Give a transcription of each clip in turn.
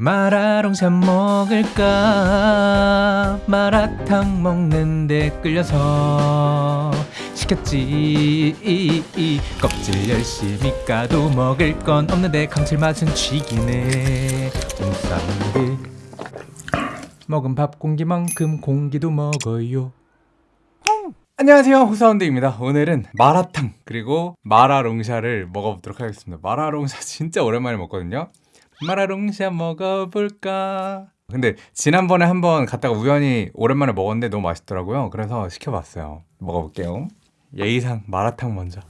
마라롱쌈 먹을까? 마라탕 먹는데 끌려서 시켰지. 껍질 열심히 까도 먹을 건 없는데 감칠맛은 쥐기네. 먹은 밥 공기만큼 공기도 먹어요. 안녕하세요. 호사운드입니다. 오늘은 마라탕 그리고 마라롱샤를 먹어보도록 하겠습니다. 마라롱샤 진짜 오랜만에 먹거든요 마라롱샤 먹어볼까? 근데 지난번에 한번 갔다가 우연히 오랜만에 먹었는데 너무 맛있더라고요. 그래서 시켜봤어요. 먹어볼게요. 예의상 마라탕 먼저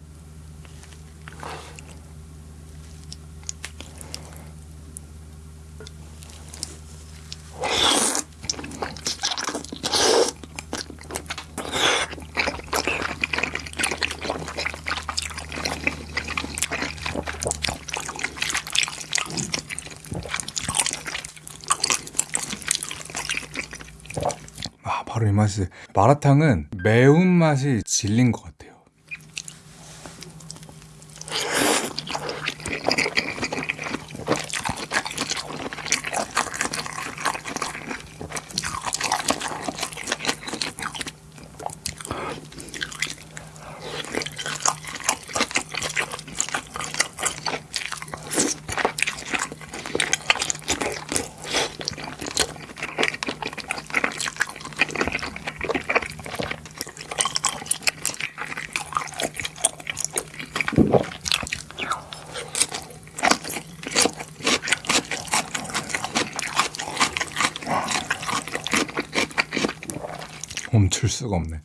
바로 이 맛이 마라탕은 매운맛이 질린 것 같아요 수가 없네.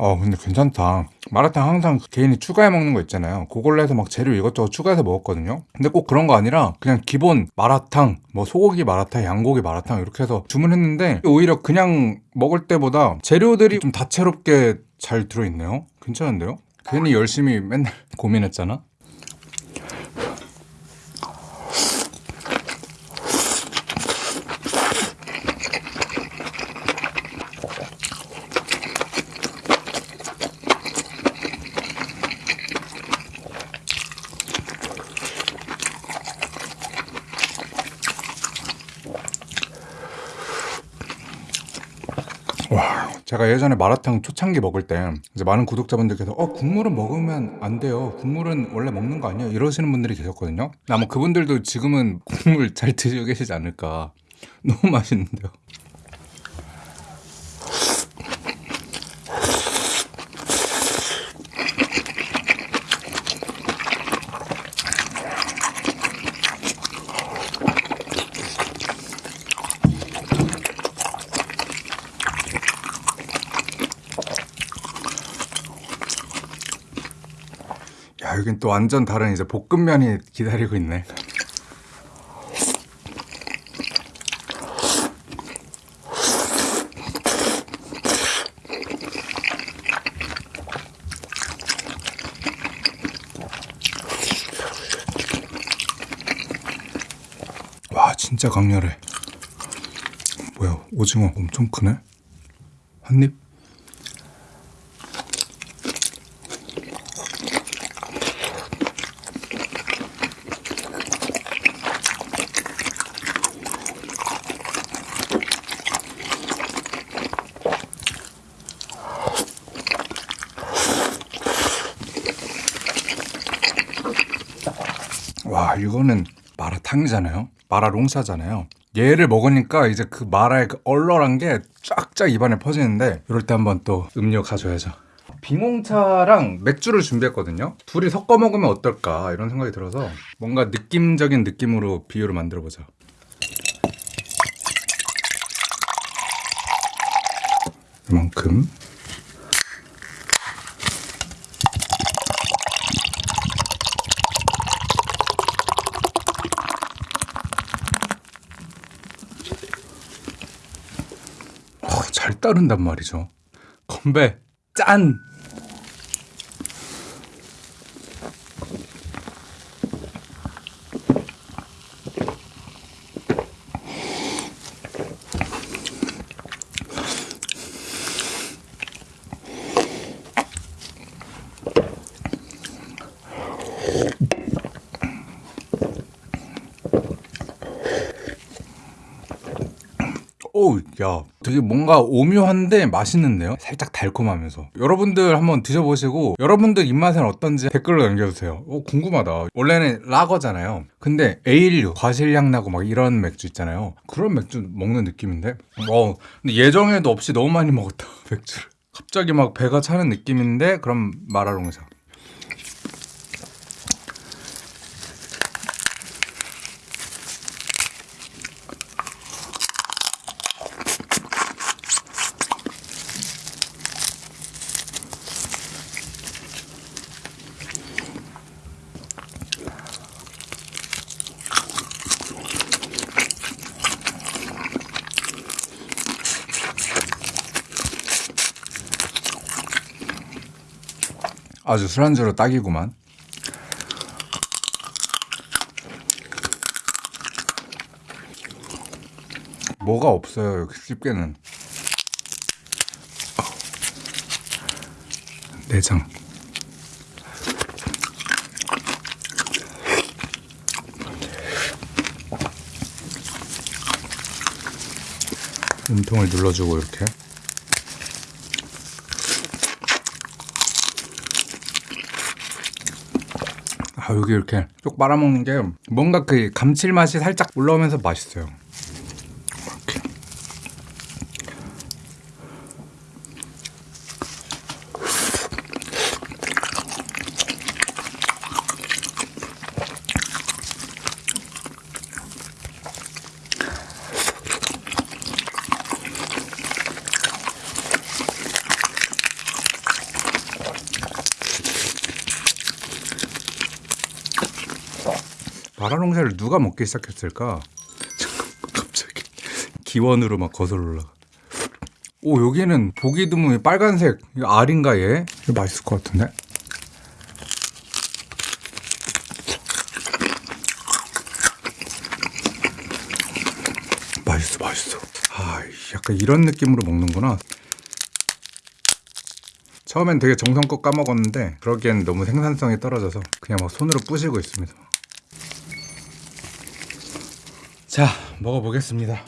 어 근데 괜찮다 마라탕 항상 개인이 추가해 먹는 거 있잖아요. 그걸로 해서 막 재료 이것저것 추가해서 먹었거든요. 근데 꼭 그런 거 아니라 그냥 기본 마라탕 뭐 소고기 마라탕 양고기 마라탕 이렇게 해서 주문했는데 오히려 그냥 먹을 때보다 재료들이 좀 다채롭게 잘 들어있네요. 괜찮은데요? 괜히 열심히 맨날 고민했잖아 와, 제가 예전에 마라탕 초창기 먹을 때 이제 많은 구독자분들께서 어 국물은 먹으면 안 돼요. 국물은 원래 먹는 거 아니에요? 이러시는 분들이 계셨거든요. 아마 그분들도 지금은 국물 잘 드시고 계시지 않을까. 너무 맛있는데요. 여긴 또 완전 다른 이제 볶음면이 기다리고 있네. 와, 진짜 강렬해. 뭐야, 오징어 엄청 크네? 한 입? 와 이거는 마라탕이잖아요. 마라롱샤잖아요. 얘를 먹으니까 이제 그 마라의 그 얼얼한 게 쫙쫙 입안에 퍼지는데 이럴 때 한번 또 음료 가져야죠. 빙홍차랑 맥주를 준비했거든요. 둘이 섞어 먹으면 어떨까 이런 생각이 들어서 뭔가 느낌적인 느낌으로 비유를 만들어 보자 이만큼 잘 따른단 말이죠. 건배 짠! 야, 되게 뭔가 오묘한데 맛있는데요? 살짝 달콤하면서. 여러분들 한번 드셔보시고, 여러분들 입맛은 어떤지 댓글로 남겨주세요. 오, 궁금하다. 원래는 라거잖아요. 근데 에일류, 과실향 나고 막 이런 맥주 있잖아요. 그런 맥주 먹는 느낌인데? 어, 근데 예정에도 없이 너무 많이 먹었다, 맥주를. 갑자기 막 배가 차는 느낌인데, 그럼 마라롱샤. 아주 술안주로 딱이구만. 뭐가 없어요, 집게는. 내장. 몸통을 눌러주고 이렇게. 여기 이렇게 쭉 빨아먹는 게 뭔가 그 감칠맛이 살짝 올라오면서 맛있어요. 마라롱샤를 누가 먹기 시작했을까? 갑자기 기원으로 막 거슬러 올라가. 오 여기는 보기 드문 빨간색 알인가 얘? 이거 맛있을 것 같은데? 맛있어 맛있어. 아 약간 이런 느낌으로 먹는구나. 처음엔 되게 정성껏 까먹었는데 그러기엔 너무 생산성이 떨어져서 그냥 막 손으로 부시고 있습니다. 자, 먹어보겠습니다.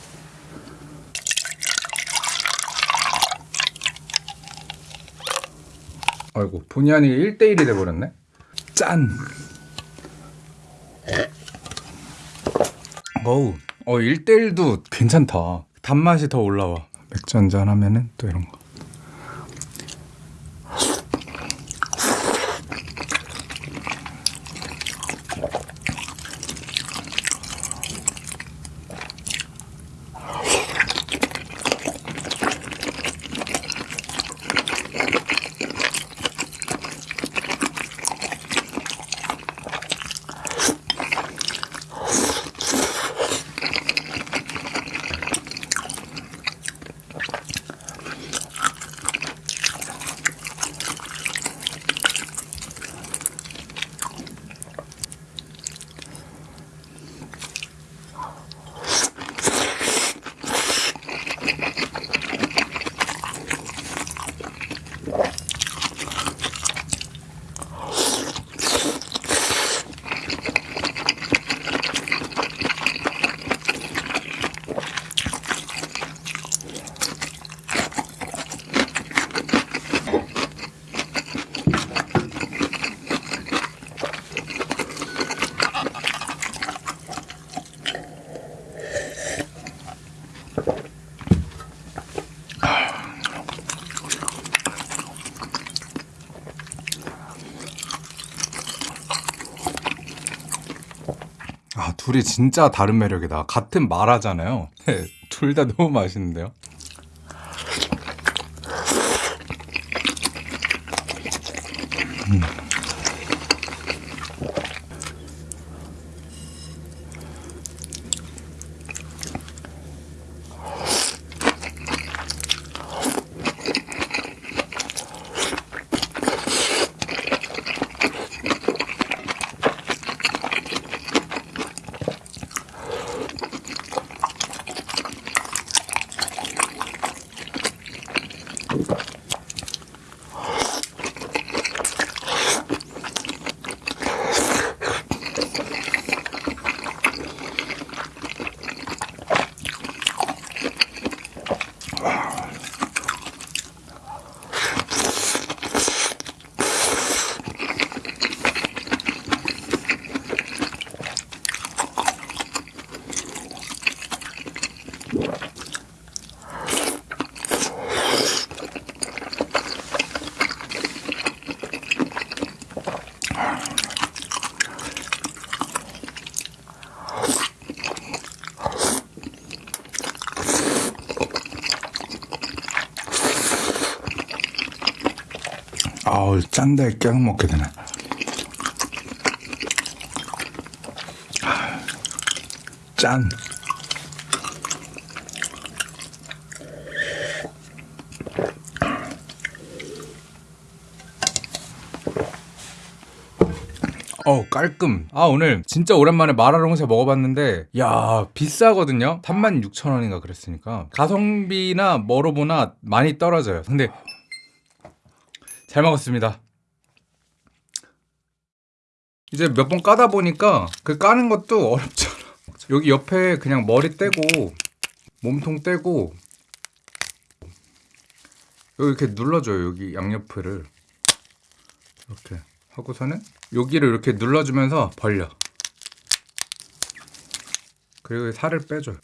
아이고, 본의 아니게 1대1이 돼버렸네? 짠! 어우, 어, 1대1도 괜찮다. 단맛이 더 올라와. 맥주 한잔 하면은 또 이런 거. 둘이 진짜 다른 매력이다. 같은 마라잖아요. 네, 둘 다 너무 맛있는데요. 음. 어우 짠데 깨서 먹게 되네. 아, 짠. 어우 깔끔. 아 오늘 진짜 오랜만에 마라롱새 먹어봤는데 야 비싸거든요? 36,000원인가 그랬으니까. 가성비나 뭐로 보나 많이 떨어져요. 근데 잘 먹었습니다. 이제 몇 번 까다 보니까 그 까는 것도 어렵잖아. 여기 옆에 그냥 머리 떼고 몸통 떼고 여기 이렇게 눌러줘요 여기 양옆을. 이렇게 하고서는 여기를 이렇게 눌러주면서 벌려. 그리고 살을 빼줘요